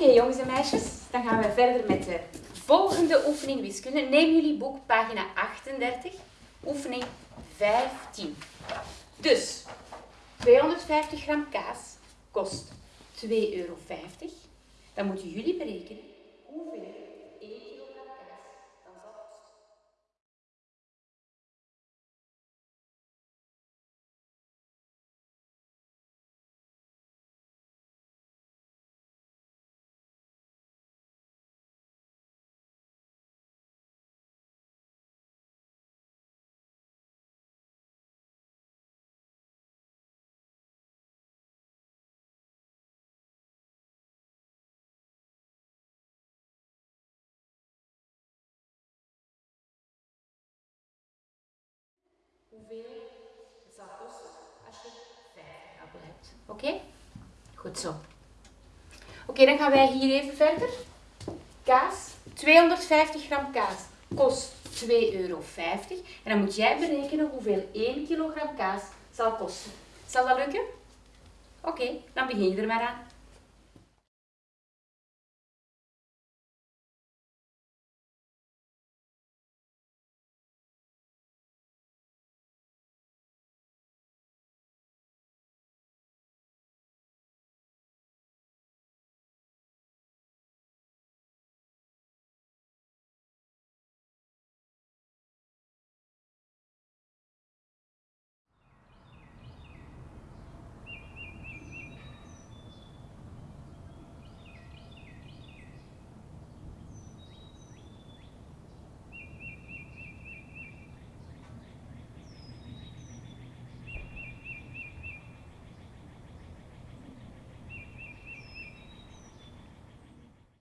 Oké jongens en meisjes, dan gaan we verder met de volgende oefening wiskunde. Neem jullie boek, pagina 38, oefening 15. Dus, 250 gram kaas kost 2,50 euro. Dan moeten jullie berekenen hoeveel het zal kosten als je 50 appel hebt. Oké? Goed zo. Oké, dan gaan wij hier even verder. Kaas, 250 gram kaas kost 2,50 euro. En dan moet jij berekenen hoeveel 1 kilogram kaas zal kosten. Zal dat lukken? Oké, dan begin je er maar aan.